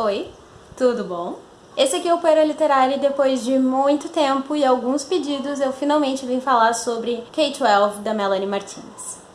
Oi, tudo bom? Esse aqui é o Poeira Literária e depois de muito tempo e alguns pedidos eu finalmente vim falar sobre K-12 da Melanie Martinez.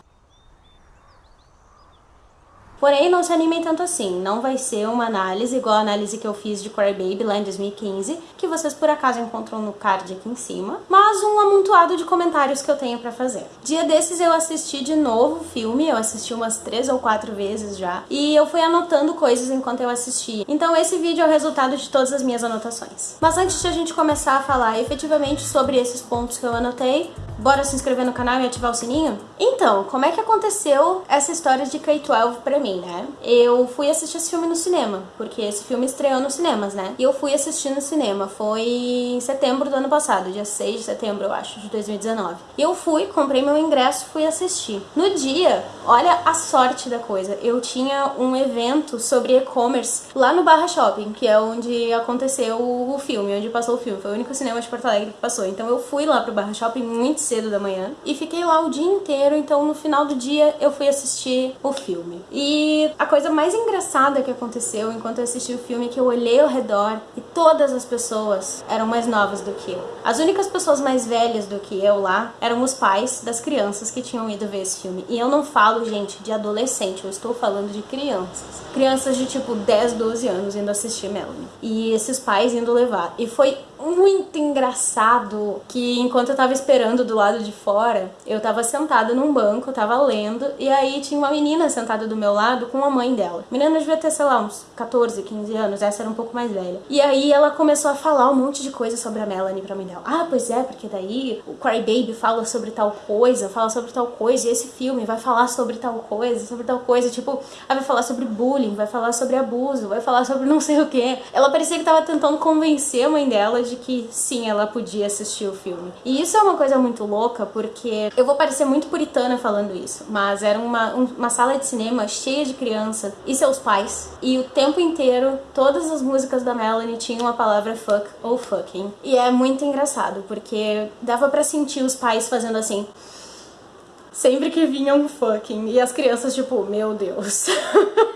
Porém, não se animem tanto assim, não vai ser uma análise igual a análise que eu fiz de Cry Baby lá em 2015, que vocês por acaso encontram no card aqui em cima, mas um amontoado de comentários que eu tenho pra fazer. Dia desses eu assisti de novo o filme, eu assisti umas três ou quatro vezes já, e eu fui anotando coisas enquanto eu assistia. Então esse vídeo é o resultado de todas as minhas anotações. Mas antes de a gente começar a falar efetivamente sobre esses pontos que eu anotei, bora se inscrever no canal e ativar o sininho? Então, como é que aconteceu essa história de K-12 pra mim? Né? Eu fui assistir esse filme no cinema, porque esse filme estreou nos cinemas, né? E eu fui assistir no cinema, foi em setembro do ano passado, dia 6 de setembro, eu acho, de 2019. E eu fui, comprei meu ingresso, fui assistir. No dia, olha a sorte da coisa, eu tinha um evento sobre e-commerce lá no Barra Shopping, que é onde aconteceu o filme, onde passou o filme. Foi o único cinema de Porto Alegre que passou. Então eu fui lá pro Barra Shopping muito cedo da manhã e fiquei lá o dia inteiro. Então no final do dia eu fui assistir o filme. E e a coisa mais engraçada que aconteceu enquanto eu assisti o filme é que eu olhei ao redor e todas as pessoas eram mais novas do que eu. As únicas pessoas mais velhas do que eu lá eram os pais das crianças que tinham ido ver esse filme. E eu não falo, gente, de adolescente, eu estou falando de crianças. Crianças de tipo 10, 12 anos indo assistir Melanie. E esses pais indo levar. E foi muito engraçado que enquanto eu tava esperando do lado de fora, eu tava sentada num banco, tava lendo, e aí tinha uma menina sentada do meu lado com a mãe dela. A menina devia ter, sei lá, uns 14, 15 anos, essa era um pouco mais velha. E aí ela começou a falar um monte de coisa sobre a Melanie pra mãe dela. Ah, pois é, porque daí o Cry Baby fala sobre tal coisa, fala sobre tal coisa, e esse filme vai falar sobre tal coisa, sobre tal coisa, tipo, ela vai falar sobre bullying, vai falar sobre abuso, vai falar sobre não sei o que. Ela parecia que tava tentando convencer a mãe dela de de que sim, ela podia assistir o filme. E isso é uma coisa muito louca, porque eu vou parecer muito puritana falando isso, mas era uma, uma sala de cinema cheia de crianças e seus pais, e o tempo inteiro todas as músicas da Melanie tinham a palavra fuck ou fucking. E é muito engraçado, porque dava para sentir os pais fazendo assim sempre que vinha um fucking e as crianças tipo, meu Deus.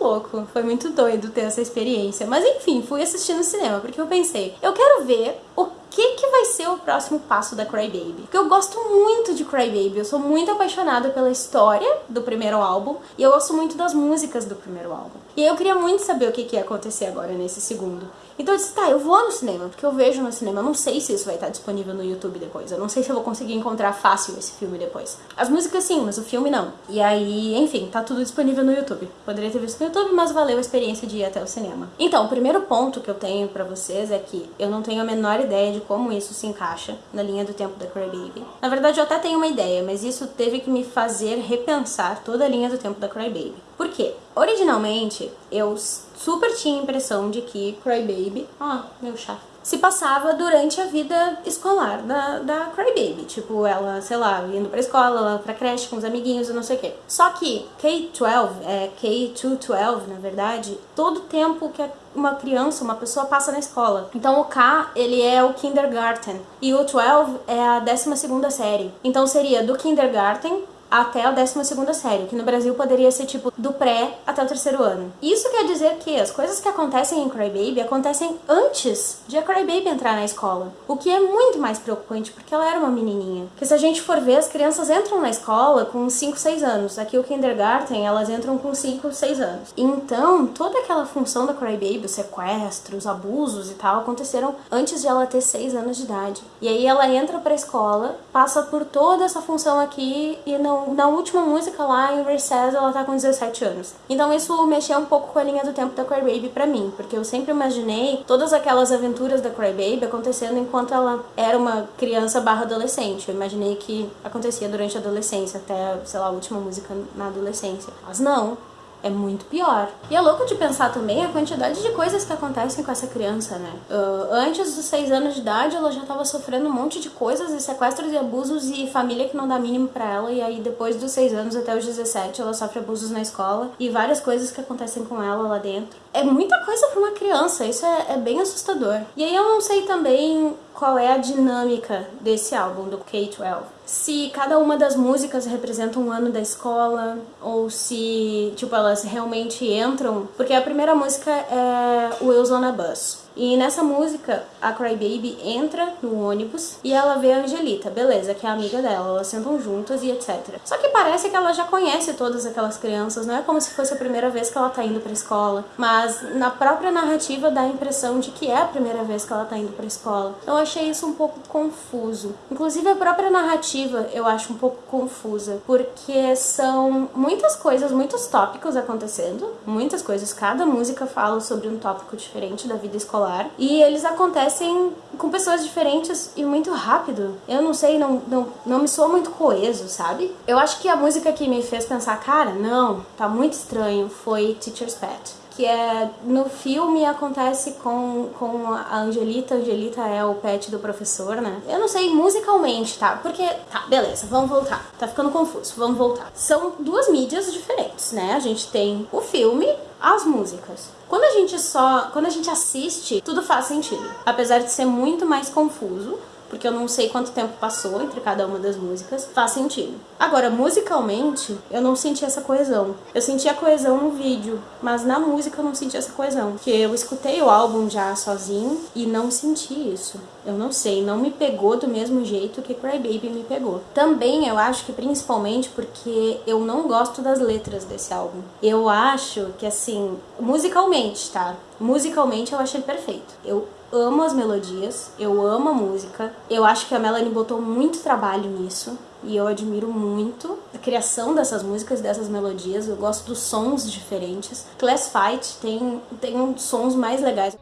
louco, foi muito doido ter essa experiência. Mas enfim, fui assistir no cinema, porque eu pensei, eu quero ver o que, que vai ser o próximo passo da Crybaby. Porque eu gosto muito de Crybaby, eu sou muito apaixonada pela história do primeiro álbum e eu gosto muito das músicas do primeiro álbum. E eu queria muito saber o que, que ia acontecer agora nesse segundo. Então eu disse, tá, eu vou no cinema, porque eu vejo no cinema, eu não sei se isso vai estar disponível no YouTube depois, eu não sei se eu vou conseguir encontrar fácil esse filme depois. As músicas sim, mas o filme não. E aí, enfim, tá tudo disponível no YouTube. Poderia ter visto no YouTube, mas valeu a experiência de ir até o cinema. Então, o primeiro ponto que eu tenho pra vocês é que eu não tenho a menor ideia de como isso se encaixa na linha do tempo da Crybaby. Na verdade, eu até tenho uma ideia, mas isso teve que me fazer repensar toda a linha do tempo da Crybaby. Por quê? Originalmente, eu super tinha a impressão de que Crybaby... Ah, meu chá se passava durante a vida escolar da, da Crybaby. Tipo, ela, sei lá, indo pra escola, ela pra creche com os amiguinhos e não sei o quê. Só que K-12, é K-12, na verdade, todo tempo que uma criança, uma pessoa passa na escola. Então o K, ele é o kindergarten. E o 12 é a 12 segunda série. Então seria do kindergarten até a 12 série, que no Brasil poderia ser tipo do pré até o terceiro ano. Isso quer dizer que as coisas que acontecem em Crybaby acontecem antes de a Crybaby entrar na escola, o que é muito mais preocupante porque ela era uma menininha. Porque se a gente for ver, as crianças entram na escola com 5, 6 anos. Aqui o kindergarten, elas entram com 5, 6 anos. Então, toda aquela função da Crybaby, os sequestros, abusos e tal, aconteceram antes de ela ter 6 anos de idade. E aí ela entra pra escola, passa por toda essa função aqui e não na última música lá, em Recess, ela tá com 17 anos. Então isso mexeu um pouco com a linha do tempo da Crybaby pra mim, porque eu sempre imaginei todas aquelas aventuras da Crybaby acontecendo enquanto ela era uma criança barra adolescente. Eu imaginei que acontecia durante a adolescência, até, sei lá, a última música na adolescência. Mas não, é muito pior. E é louco de pensar também a quantidade de coisas que acontecem com essa criança, né? Uh, antes dos seis anos de idade, ela já tava sofrendo um monte de coisas, e sequestros e abusos, e família que não dá mínimo pra ela, e aí depois dos seis anos até os 17, ela sofre abusos na escola, e várias coisas que acontecem com ela lá dentro. É muita coisa pra uma criança, isso é, é bem assustador. E aí eu não sei também qual é a dinâmica desse álbum, do K-12. Se cada uma das músicas representa um ano da escola, ou se, tipo, elas realmente entram. Porque a primeira música é Wheels on a Bus. E nessa música, a Crybaby entra no ônibus e ela vê a Angelita, beleza, que é amiga dela, elas sentam juntas e etc. Só que parece que ela já conhece todas aquelas crianças, não é como se fosse a primeira vez que ela tá indo pra escola, mas na própria narrativa dá a impressão de que é a primeira vez que ela tá indo pra escola. Eu achei isso um pouco confuso. Inclusive a própria narrativa eu acho um pouco confusa, porque são muitas coisas, muitos tópicos acontecendo, muitas coisas, cada música fala sobre um tópico diferente da vida escolar e eles acontecem com pessoas diferentes e muito rápido. Eu não sei, não, não, não me soa muito coeso, sabe? Eu acho que a música que me fez pensar, cara, não, tá muito estranho, foi Teacher's Pet que é no filme acontece com, com a Angelita. Angelita é o pet do professor, né? Eu não sei musicalmente, tá? Porque. Tá, beleza, vamos voltar. Tá ficando confuso, vamos voltar. São duas mídias diferentes, né? A gente tem o filme, as músicas. Quando a gente só, quando a gente assiste, tudo faz sentido, apesar de ser muito mais confuso, porque eu não sei quanto tempo passou entre cada uma das músicas, faz sentido. Agora, musicalmente, eu não senti essa coesão. Eu senti a coesão no vídeo, mas na música eu não senti essa coesão. Porque eu escutei o álbum já sozinho e não senti isso. Eu não sei, não me pegou do mesmo jeito que Cry Baby me pegou. Também eu acho que principalmente porque eu não gosto das letras desse álbum. Eu acho que assim, musicalmente, tá? Musicalmente eu achei perfeito. Eu amo as melodias, eu amo a música. Eu acho que a Melanie botou muito trabalho nisso e eu admiro muito a criação dessas músicas, dessas melodias. Eu gosto dos sons diferentes. Class Fight tem, tem uns sons mais legais.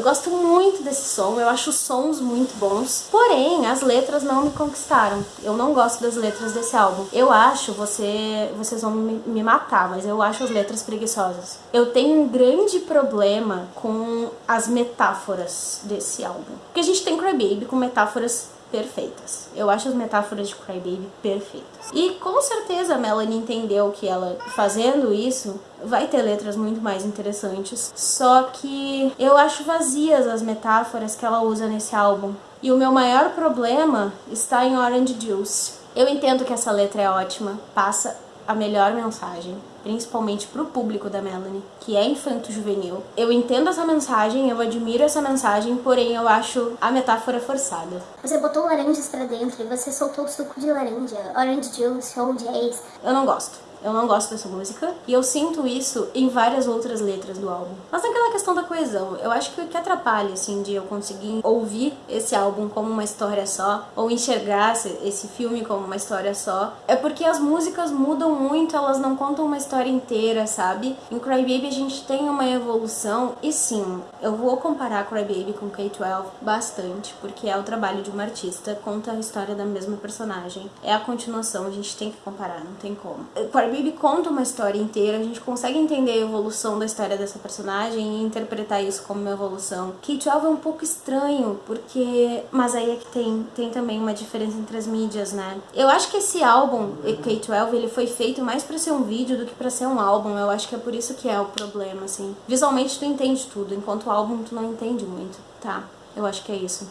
Eu gosto muito desse som, eu acho os sons muito bons. Porém, as letras não me conquistaram. Eu não gosto das letras desse álbum. Eu acho, você, vocês vão me, matar, mas eu acho as letras preguiçosas. Eu tenho um grande problema com as metáforas desse álbum. Porque a gente tem Crybaby com metáforas perfeitas. Eu acho as metáforas de Crybaby perfeitas. E com certeza a Melanie entendeu que ela fazendo isso vai ter letras muito mais interessantes. Só que eu acho vazias as metáforas que ela usa nesse álbum. E o meu maior problema está em Orange Juice. Eu entendo que essa letra é ótima, passa a melhor mensagem, principalmente pro público da Melanie, que é infanto-juvenil. Eu entendo essa mensagem, eu admiro essa mensagem, porém eu acho a metáfora forçada. Você botou laranjas pra dentro e você soltou o suco de laranja, orange juice, orange ace. Eu não gosto. Eu não gosto dessa música e eu sinto isso em várias outras letras do álbum. Mas naquela questão da coesão, eu acho que o que atrapalha, assim, de eu conseguir ouvir esse álbum como uma história só, ou enxergar esse filme como uma história só, é porque as músicas mudam muito, elas não contam uma história inteira, sabe? Em Cry Baby a gente tem uma evolução, e sim, eu vou comparar Cry Baby com K-12 bastante, porque é o trabalho de uma artista, conta a história da mesma personagem. É a continuação, a gente tem que comparar, não tem como. Baby conta uma história inteira, a gente consegue entender a evolução da história dessa personagem e interpretar isso como uma evolução. K-12 é um pouco estranho, porque... Mas aí é que tem, tem também uma diferença entre as mídias, né? Eu acho que esse álbum, K-12, ele foi feito mais pra ser um vídeo do que pra ser um álbum. Eu acho que é por isso que é o problema, assim. Visualmente tu entende tudo, enquanto o álbum tu não entende muito. Tá, eu acho que é isso.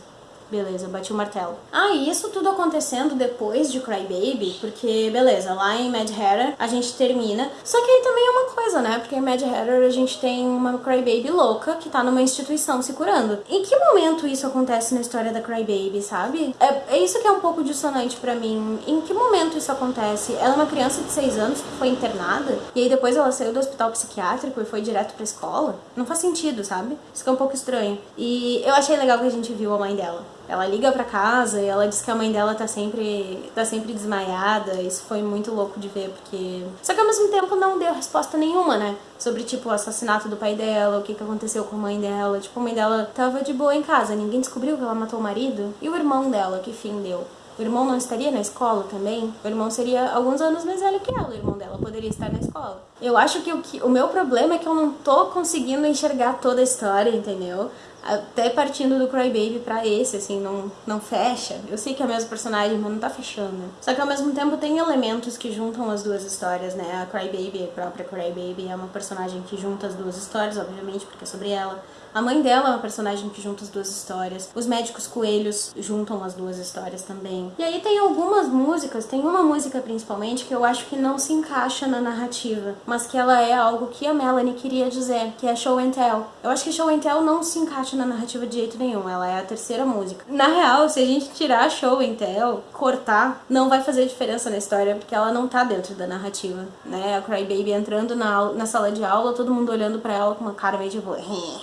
Beleza, bati o martelo. Ah, e isso tudo acontecendo depois de Cry Baby, porque, beleza, lá em Mad Hatter a gente termina. Só que aí também é uma coisa, né? Porque em Mad Hatter a gente tem uma Cry Baby louca que tá numa instituição se curando. Em que momento isso acontece na história da Cry Baby, sabe? É, é isso que é um pouco dissonante para mim. Em que momento isso acontece? Ela é uma criança de 6 anos que foi internada e aí depois ela saiu do hospital psiquiátrico e foi direto pra escola? Não faz sentido, sabe? Isso que é um pouco estranho. E eu achei legal que a gente viu a mãe dela. Ela liga pra casa e ela diz que a mãe dela tá sempre, tá sempre desmaiada. Isso foi muito louco de ver, porque. Só que ao mesmo tempo não deu resposta nenhuma, né? Sobre, tipo, o assassinato do pai dela, o que, que aconteceu com a mãe dela. Tipo, a mãe dela tava de boa em casa, ninguém descobriu que ela matou o marido. E o irmão dela, que fim deu? O irmão não estaria na escola também? O irmão seria alguns anos mais velho que ela, o irmão dela poderia estar na escola. Eu acho que o, que, o meu problema é que eu não tô conseguindo enxergar toda a história, entendeu? Até partindo do Crybaby pra esse, assim, não, não fecha. Eu sei que é o mesmo personagem, mas não tá fechando. Só que ao mesmo tempo tem elementos que juntam as duas histórias, né? A Crybaby, a própria Crybaby, é uma personagem que junta as duas histórias, obviamente, porque é sobre ela. A mãe dela é uma personagem que junta as duas histórias. Os médicos coelhos juntam as duas histórias também. E aí tem algumas músicas, tem uma música principalmente que eu acho que não se encaixa na narrativa, mas que ela é algo que a Melanie queria dizer, que é Show and Tell. Eu acho que Show and Tell não se encaixa na narrativa de jeito nenhum, ela é a terceira música. Na real, se a gente tirar Show and Tell, cortar, não vai fazer diferença na história, porque ela não tá dentro da narrativa, né? A Crybaby entrando na, na sala de aula, todo mundo olhando para ela com uma cara meio tipo...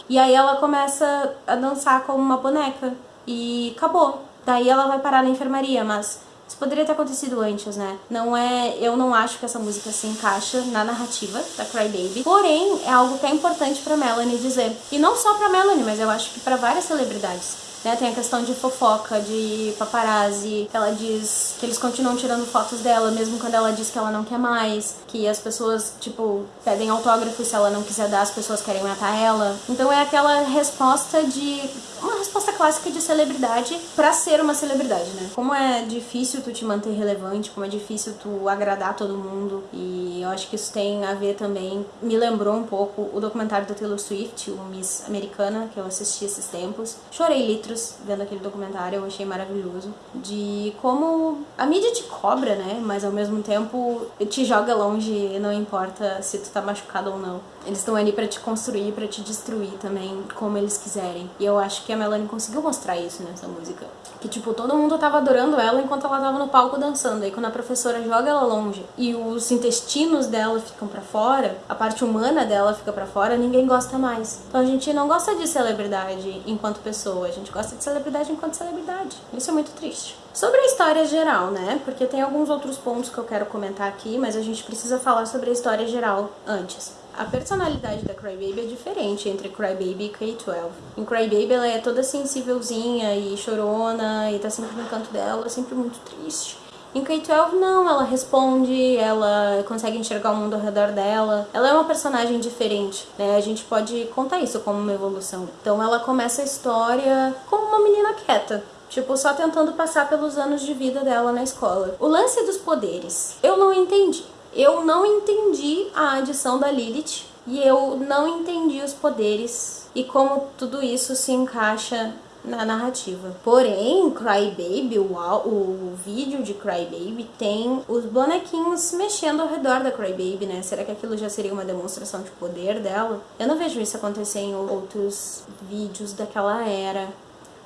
e aí ela começa a dançar como uma boneca. E acabou. Daí ela vai parar na enfermaria, mas isso poderia ter acontecido antes, né? Não é, eu não acho que essa música se encaixa na narrativa da Cry Baby. Porém, é algo que é importante para Melanie dizer. E não só para Melanie, mas eu acho que para várias celebridades. Né? Tem a questão de fofoca, de paparazzi, que ela diz que eles continuam tirando fotos dela, mesmo quando ela diz que ela não quer mais, que as pessoas, tipo, pedem autógrafo e se ela não quiser dar, as pessoas querem matar ela. Então é aquela resposta de. Uma resposta clássica de celebridade para ser uma celebridade, né? Como é difícil tu te manter relevante, como é difícil tu agradar todo mundo. E eu acho que isso tem a ver também. Me lembrou um pouco o documentário da Taylor Swift, o Miss Americana, que eu assisti esses tempos. Chorei litros vendo aquele documentário, eu achei maravilhoso. De como a mídia te cobra, né? Mas ao mesmo tempo te joga longe, não importa se tu tá machucado ou não. Eles estão ali para te construir, para te destruir também, como eles quiserem. E eu acho que a Melanie conseguiu mostrar isso nessa música. Que, tipo, todo mundo tava adorando ela enquanto ela tava no palco dançando. Aí quando a professora joga ela longe e os intestinos dela ficam para fora, a parte humana dela fica para fora, ninguém gosta mais. Então a gente não gosta de celebridade enquanto pessoa, a gente gosta de celebridade enquanto celebridade. Isso é muito triste. Sobre a história geral, né? Porque tem alguns outros pontos que eu quero comentar aqui, mas a gente precisa falar sobre a história geral antes. A personalidade da Crybaby é diferente entre Crybaby e K-12. Em Crybaby ela é toda sensívelzinha e chorona e tá sempre no canto dela, sempre muito triste. Em K-12 não, ela responde, ela consegue enxergar o mundo ao redor dela. Ela é uma personagem diferente, né? A gente pode contar isso como uma evolução. Então ela começa a história como uma menina quieta, Tipo, só tentando passar pelos anos de vida dela na escola. O lance dos poderes. Eu não entendi eu não entendi a adição da Lilith e eu não entendi os poderes e como tudo isso se encaixa na narrativa. Porém, Crybaby, o, o vídeo de Crybaby tem os bonequinhos mexendo ao redor da Crybaby, né? Será que aquilo já seria uma demonstração de poder dela? Eu não vejo isso acontecer em outros vídeos daquela era.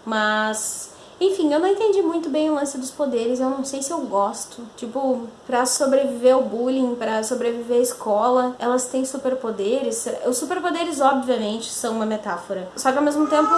Mas enfim, eu não entendi muito bem o lance dos poderes, eu não sei se eu gosto. Tipo, pra sobreviver ao bullying, para sobreviver à escola, elas têm superpoderes. Os superpoderes, obviamente, são uma metáfora. Só que ao mesmo tempo,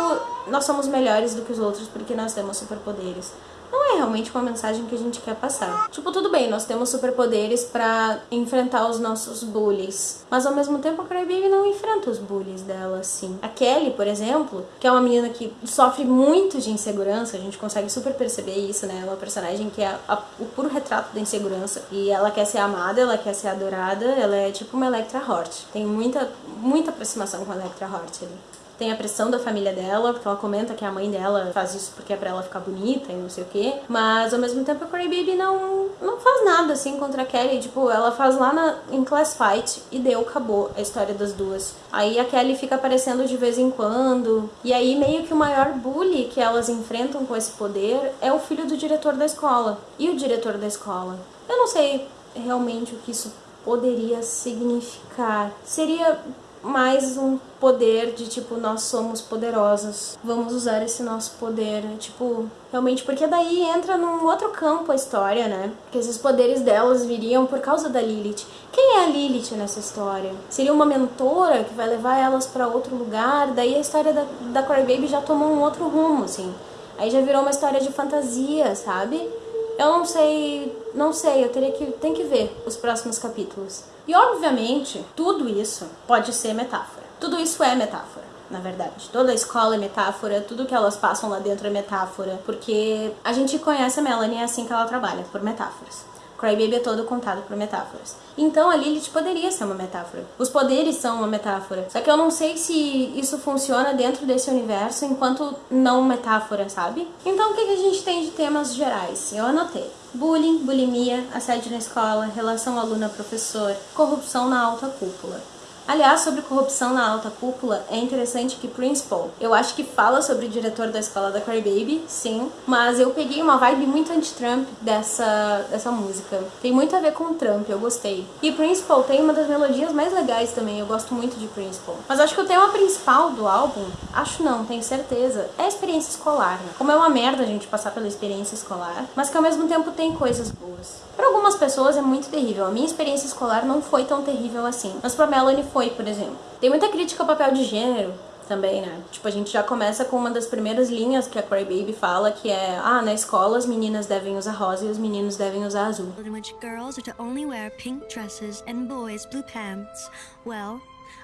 nós somos melhores do que os outros porque nós temos superpoderes não é realmente uma mensagem que a gente quer passar. Tipo, tudo bem, nós temos superpoderes para enfrentar os nossos bullies, mas ao mesmo tempo a Crybaby não enfrenta os bullies dela assim. A Kelly, por exemplo, que é uma menina que sofre muito de insegurança, a gente consegue super perceber isso, né? É uma personagem que é a, o puro retrato da insegurança e ela quer ser amada, ela quer ser adorada, ela é tipo uma Electra Hort. Tem muita, muita aproximação com a Electra Hort ali tem a pressão da família dela, porque ela comenta que a mãe dela faz isso porque é pra ela ficar bonita e não sei o que. Mas ao mesmo tempo a Cray Baby não, não faz nada assim contra a Kelly. Tipo, ela faz lá na, em Class Fight e deu, acabou a história das duas. Aí a Kelly fica aparecendo de vez em quando. E aí meio que o maior bully que elas enfrentam com esse poder é o filho do diretor da escola. E o diretor da escola. Eu não sei realmente o que isso poderia significar. Seria mais um poder de tipo, nós somos poderosas, vamos usar esse nosso poder, tipo, realmente, porque daí entra num outro campo a história, né? Que esses poderes delas viriam por causa da Lilith. Quem é a Lilith nessa história? Seria uma mentora que vai levar elas para outro lugar, daí a história da, da Crybaby já tomou um outro rumo, assim. Aí já virou uma história de fantasia, sabe? Eu não sei, não sei, eu teria que, tem que ver os próximos capítulos. E obviamente, tudo isso pode ser metáfora. Tudo isso é metáfora, na verdade. Toda a escola é metáfora, tudo que elas passam lá dentro é metáfora, porque a gente conhece a Melanie é assim que ela trabalha, por metáforas. Crybaby é todo contado por metáforas. Então a Lilith poderia ser uma metáfora. Os poderes são uma metáfora. Só que eu não sei se isso funciona dentro desse universo enquanto não metáfora, sabe? Então o que, a gente tem de temas gerais? Eu anotei. Bullying, bulimia, assédio na escola, relação aluna-professor, corrupção na alta cúpula. Aliás, sobre corrupção na alta cúpula, é interessante que Principal, eu acho que fala sobre o diretor da escola da Crybaby, sim, mas eu peguei uma vibe muito anti-Trump dessa, dessa música. Tem muito a ver com Trump, eu gostei. E Principal tem uma das melodias mais legais também, eu gosto muito de Principal. Mas acho que o tema principal do álbum, acho não, tenho certeza, é a experiência escolar, né? Como é uma merda a gente passar pela experiência escolar, mas que ao mesmo tempo tem coisas boas. Para algumas pessoas é muito terrível. A minha experiência escolar não foi tão terrível assim. Mas pra Melanie foi, por exemplo. Tem muita crítica ao papel de gênero também, né? Tipo, a gente já começa com uma das primeiras linhas que a Cry Baby fala, que é Ah, na escola as meninas devem usar rosa e os meninos devem usar azul. In which girls are to only wear pink dresses and boys blue pants. Well,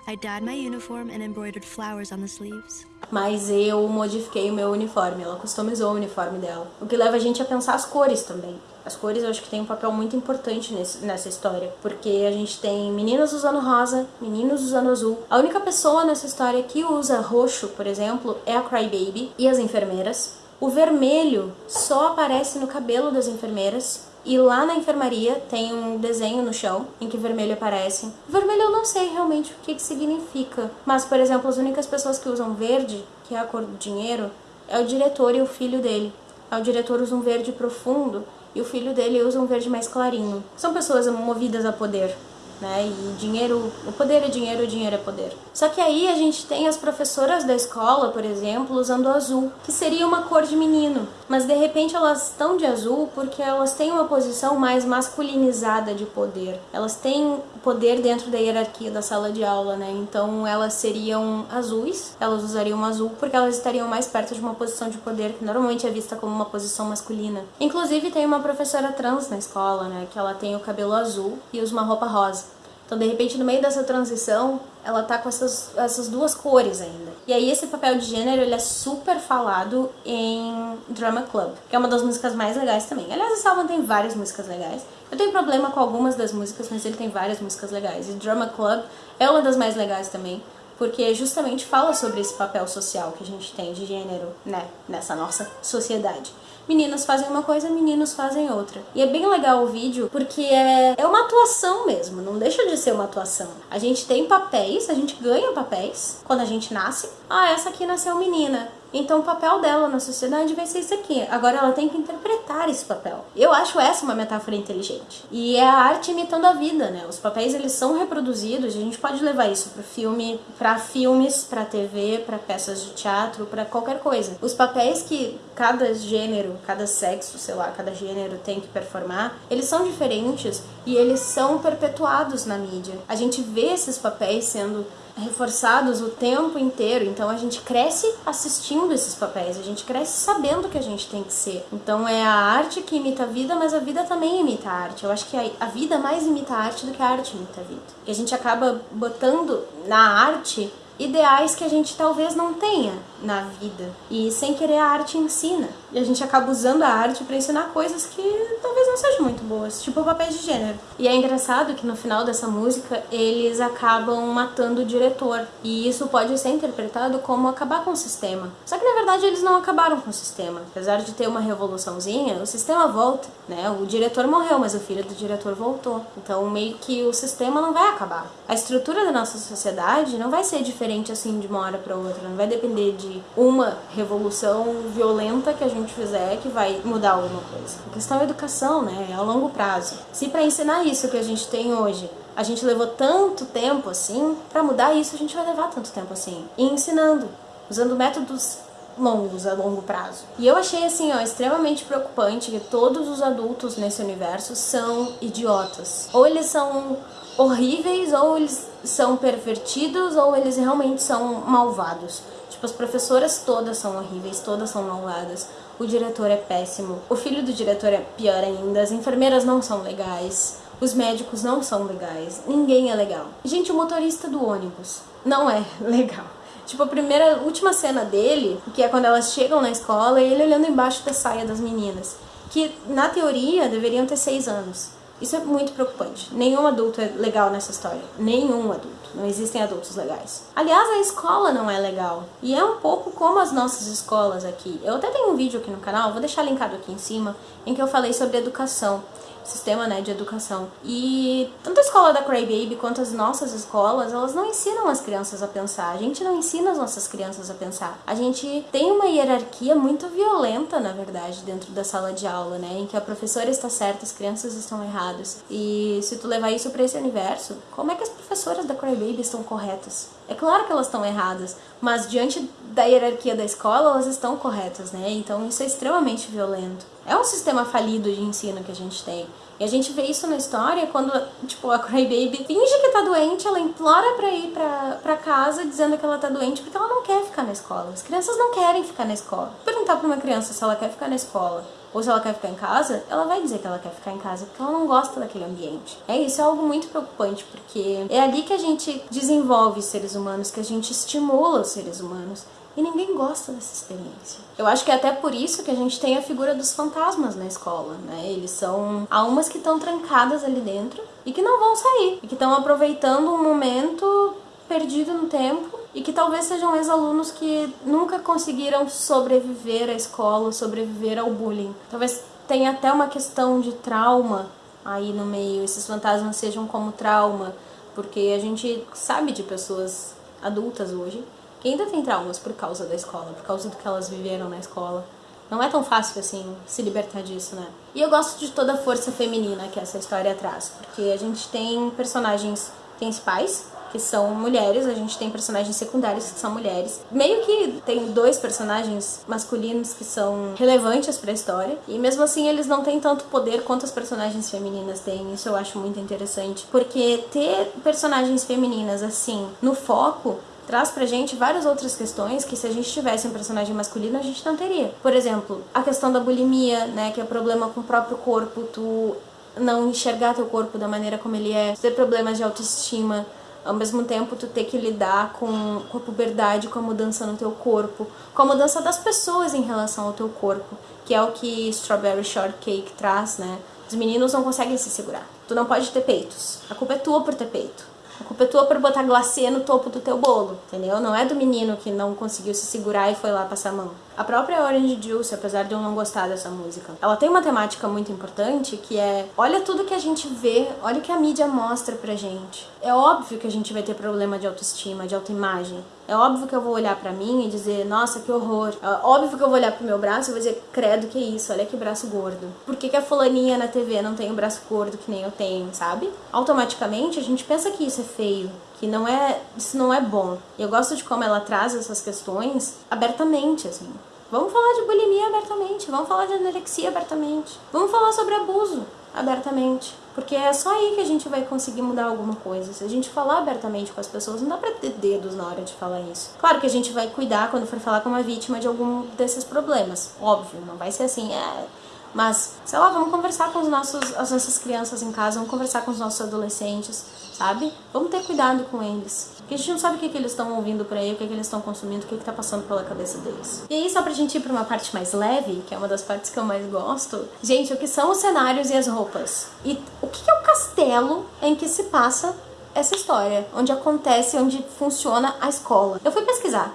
I dyed my uniform and embroidered flowers on the sleeves. Mas eu modifiquei o meu uniforme, ela customizou o uniforme dela. O que leva a gente a pensar as cores também. As cores eu acho que tem um papel muito importante nesse, nessa história, porque a gente tem meninas usando rosa, meninos usando azul. A única pessoa nessa história que usa roxo, por exemplo, é a Crybaby e as enfermeiras. O vermelho só aparece no cabelo das enfermeiras e lá na enfermaria tem um desenho no chão em que vermelho aparece. Vermelho eu não sei realmente o que, que significa, mas, por exemplo, as únicas pessoas que usam verde, que é a cor do dinheiro, é o diretor e o filho dele. O diretor usa um verde profundo e o filho dele usa um verde mais clarinho. São pessoas movidas a poder né? E dinheiro, o poder é dinheiro, o dinheiro é poder. Só que aí a gente tem as professoras da escola, por exemplo, usando azul, que seria uma cor de menino, mas de repente elas estão de azul porque elas têm uma posição mais masculinizada de poder. Elas têm poder dentro da hierarquia da sala de aula, né? Então elas seriam azuis, elas usariam azul porque elas estariam mais perto de uma posição de poder que normalmente é vista como uma posição masculina. Inclusive tem uma professora trans na escola, né, que ela tem o cabelo azul e usa uma roupa rosa. Então, de repente, no meio dessa transição, ela tá com essas, essas duas cores ainda. E aí, esse papel de gênero, ele é super falado em Drama Club, que é uma das músicas mais legais também. Aliás, esse álbum tem várias músicas legais. Eu tenho problema com algumas das músicas, mas ele tem várias músicas legais. E Drama Club é uma das mais legais também, porque justamente fala sobre esse papel social que a gente tem de gênero, né, nessa nossa sociedade meninas fazem uma coisa, meninos fazem outra. E é bem legal o vídeo porque é, é uma atuação mesmo, não deixa de ser uma atuação. A gente tem papéis, a gente ganha papéis quando a gente nasce. Ah, essa aqui nasceu menina. Então o papel dela na sociedade vai ser isso aqui. Agora ela tem que interpretar esse papel. Eu acho essa uma metáfora inteligente. E é a arte imitando a vida, né? Os papéis eles são reproduzidos, a gente pode levar isso para filme, para filmes, para TV, para peças de teatro, para qualquer coisa. Os papéis que cada gênero, cada sexo, sei lá, cada gênero tem que performar, eles são diferentes e eles são perpetuados na mídia. A gente vê esses papéis sendo reforçados o tempo inteiro. Então a gente cresce assistindo esses papéis, a gente cresce sabendo que a gente tem que ser. Então é a arte que imita a vida, mas a vida também imita a arte. Eu acho que a, vida mais imita a arte do que a arte imita a vida. E a gente acaba botando na arte ideais que a gente talvez não tenha na vida. E sem querer a arte ensina. E a gente acaba usando a arte para ensinar coisas que talvez não sejam muito boas, tipo o de gênero. E é engraçado que no final dessa música eles acabam matando o diretor. E isso pode ser interpretado como acabar com o sistema. Só que na verdade eles não acabaram com o sistema. Apesar de ter uma revoluçãozinha, o sistema volta, né? O diretor morreu, mas o filho do diretor voltou. Então meio que o sistema não vai acabar. A estrutura da nossa sociedade não vai ser diferente assim de uma hora para outra, não vai depender de uma revolução violenta que a gente fizer que vai mudar alguma coisa. A questão é educação, né? É a longo prazo. Se para ensinar isso que a gente tem hoje, a gente levou tanto tempo assim, para mudar isso a gente vai levar tanto tempo assim. E ensinando, usando métodos longos a longo prazo. E eu achei assim, ó, extremamente preocupante que todos os adultos nesse universo são idiotas. Ou eles são horríveis, ou eles são pervertidos, ou eles realmente são malvados. Tipo, as professoras todas são horríveis, todas são malvadas. O diretor é péssimo. O filho do diretor é pior ainda. As enfermeiras não são legais. Os médicos não são legais. Ninguém é legal. Gente, o motorista do ônibus não é legal. Tipo, a primeira, última cena dele, que é quando elas chegam na escola, e ele olhando embaixo da saia das meninas. Que, na teoria, deveriam ter seis anos. Isso é muito preocupante. Nenhum adulto é legal nessa história. Nenhum adulto. Não existem adultos legais. Aliás, a escola não é legal. E é um pouco como as nossas escolas aqui. Eu até tenho um vídeo aqui no canal, vou deixar linkado aqui em cima, em que eu falei sobre educação sistema né, de educação. E tanto a escola da Crybaby quanto as nossas escolas, elas não ensinam as crianças a pensar. A gente não ensina as nossas crianças a pensar. A gente tem uma hierarquia muito violenta, na verdade, dentro da sala de aula, né? Em que a professora está certa, as crianças estão erradas. E se tu levar isso para esse universo, como é que as professoras da Crybaby estão corretas? É claro que elas estão erradas, mas diante da hierarquia da escola, elas estão corretas, né? Então isso é extremamente violento. É um sistema falido de ensino que a gente tem. E a gente vê isso na história quando, tipo, a Crybaby finge que tá doente, ela implora pra ir pra, pra casa dizendo que ela tá doente porque ela não quer ficar na escola. As crianças não querem ficar na escola. Perguntar pra uma criança se ela quer ficar na escola ou se ela quer ficar em casa, ela vai dizer que ela quer ficar em casa porque ela não gosta daquele ambiente. É isso, é algo muito preocupante porque é ali que a gente desenvolve os seres humanos, que a gente estimula os seres humanos. E ninguém gosta dessa experiência. Eu acho que é até por isso que a gente tem a figura dos fantasmas na escola, né? Eles são almas que estão trancadas ali dentro e que não vão sair. E que estão aproveitando um momento perdido no tempo e que talvez sejam ex-alunos que nunca conseguiram sobreviver à escola, sobreviver ao bullying. Talvez tenha até uma questão de trauma aí no meio, esses fantasmas sejam como trauma, porque a gente sabe de pessoas adultas hoje que ainda tem traumas por causa da escola, por causa do que elas viveram na escola. Não é tão fácil assim se libertar disso, né? E eu gosto de toda a força feminina que essa história traz, porque a gente tem personagens principais que são mulheres, a gente tem personagens secundários que são mulheres. Meio que tem dois personagens masculinos que são relevantes para a história, e mesmo assim eles não têm tanto poder quanto as personagens femininas têm. Isso eu acho muito interessante, porque ter personagens femininas assim no foco traz pra gente várias outras questões que se a gente tivesse um personagem masculino a gente não teria. Por exemplo, a questão da bulimia, né, que é problema com o próprio corpo, tu não enxergar teu corpo da maneira como ele é, ter problemas de autoestima, ao mesmo tempo tu ter que lidar com, com a puberdade, com a mudança no teu corpo, com a mudança das pessoas em relação ao teu corpo, que é o que Strawberry Shortcake traz, né? Os meninos não conseguem se segurar. Tu não pode ter peitos. A culpa é tua por ter peito. A culpa é tua por botar glacê no topo do teu bolo, entendeu? Não é do menino que não conseguiu se segurar e foi lá passar a mão. A própria Orange Juice, apesar de eu não gostar dessa música, ela tem uma temática muito importante que é: olha tudo que a gente vê, olha o que a mídia mostra pra gente. É óbvio que a gente vai ter problema de autoestima, de autoimagem. É óbvio que eu vou olhar para mim e dizer, nossa, que horror. É óbvio que eu vou olhar pro meu braço e vou dizer, credo, que isso, olha que braço gordo. Por que, que a fulaninha na TV não tem um braço gordo que nem eu tenho, sabe? Automaticamente a gente pensa que isso é feio, que não é, isso não é bom. E eu gosto de como ela traz essas questões abertamente, assim. Vamos falar de bulimia abertamente, vamos falar de anorexia abertamente, vamos falar sobre abuso abertamente. Porque é só aí que a gente vai conseguir mudar alguma coisa. Se a gente falar abertamente com as pessoas, não dá pra ter dedos na hora de falar isso. Claro que a gente vai cuidar quando for falar com uma vítima de algum desses problemas. Óbvio, não vai ser assim, é. Mas, sei lá, vamos conversar com os nossos, as nossas crianças em casa, vamos conversar com os nossos adolescentes, sabe? Vamos ter cuidado com eles. Porque a gente não sabe o que, que eles estão ouvindo por aí, o que, que eles estão consumindo, o que, que tá passando pela cabeça deles. E aí, só pra gente ir pra uma parte mais leve, que é uma das partes que eu mais gosto, gente, o que são os cenários e as roupas? E o que, é o castelo em que se passa essa história, onde acontece, onde funciona a escola. Eu fui pesquisar,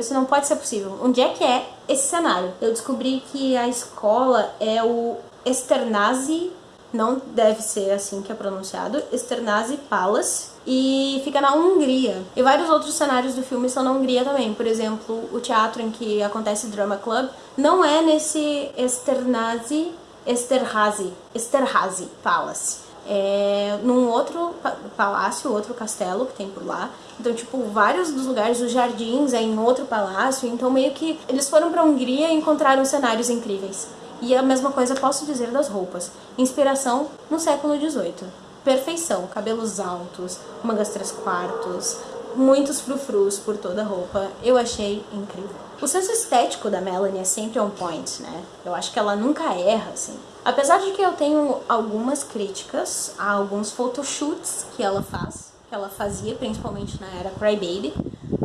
isso não pode ser possível. Onde é que é esse cenário? Eu descobri que a escola é o Esternazi, não deve ser assim que é pronunciado, Esternazi Palace, e fica na Hungria. E vários outros cenários do filme são na Hungria também. Por exemplo, o teatro em que acontece Drama Club não é nesse Esternazi, Esterhazy, Esterhazy Palace. É num outro palácio, outro castelo que tem por lá. Então, tipo, vários dos lugares, os jardins é em outro palácio. Então, meio que eles foram pra Hungria e encontraram cenários incríveis. E a mesma coisa posso dizer das roupas. Inspiração no século XVIII perfeição, cabelos altos, mangas três quartos, muitos frufrus por toda a roupa. Eu achei incrível. O senso estético da Melanie é sempre on point, né? Eu acho que ela nunca erra, assim. Apesar de que eu tenho algumas críticas a alguns photoshoots que ela faz, que ela fazia, principalmente na era Crybaby,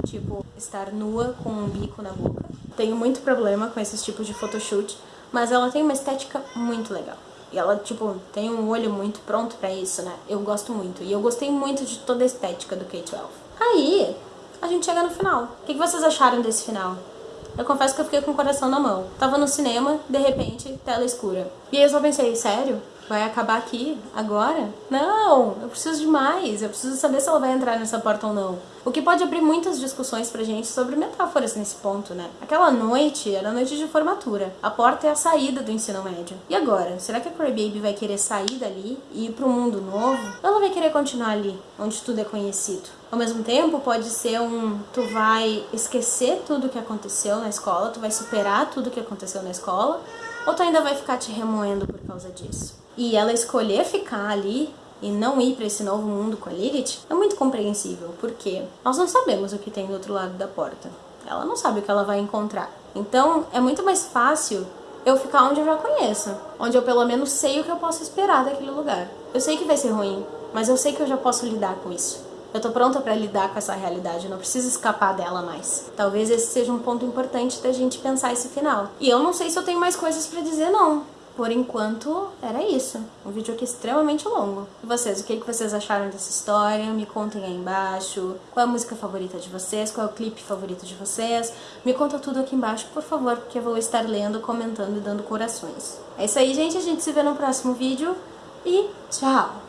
tipo, estar nua com um bico na boca. Tenho muito problema com esses tipos de photoshoot, mas ela tem uma estética muito legal. E ela, tipo, tem um olho muito pronto pra isso, né? Eu gosto muito. E eu gostei muito de toda a estética do K-12. Aí, a gente chega no final. O que vocês acharam desse final? Eu confesso que eu fiquei com o coração na mão. Tava no cinema, de repente, tela escura. E aí eu só pensei, sério? Vai acabar aqui? Agora? Não! Eu preciso de mais. Eu preciso saber se ela vai entrar nessa porta ou não. O que pode abrir muitas discussões pra gente sobre metáforas nesse ponto, né? Aquela noite era noite de formatura. A porta é a saída do ensino médio. E agora? Será que a Crybaby vai querer sair dali e ir pro mundo novo? Ou ela vai querer continuar ali, onde tudo é conhecido? Ao mesmo tempo, pode ser um tu vai esquecer tudo que aconteceu na escola, tu vai superar tudo que aconteceu na escola, ou tu ainda vai ficar te remoendo por causa disso? E ela escolher ficar ali e não ir para esse novo mundo com a Lilith é muito compreensível, porque nós não sabemos o que tem do outro lado da porta. Ela não sabe o que ela vai encontrar. Então, é muito mais fácil eu ficar onde eu já conheço, onde eu pelo menos sei o que eu posso esperar daquele lugar. Eu sei que vai ser ruim, mas eu sei que eu já posso lidar com isso. Eu tô pronta para lidar com essa realidade, eu não preciso escapar dela mais. Talvez esse seja um ponto importante da gente pensar esse final. E eu não sei se eu tenho mais coisas para dizer não. Por enquanto, era isso. Um vídeo aqui extremamente longo. E vocês, o que, que vocês acharam dessa história? Me contem aí embaixo. Qual é a música favorita de vocês? Qual é o clipe favorito de vocês? Me conta tudo aqui embaixo, por favor, porque eu vou estar lendo, comentando e dando corações. É isso aí, gente. A gente se vê no próximo vídeo. E tchau!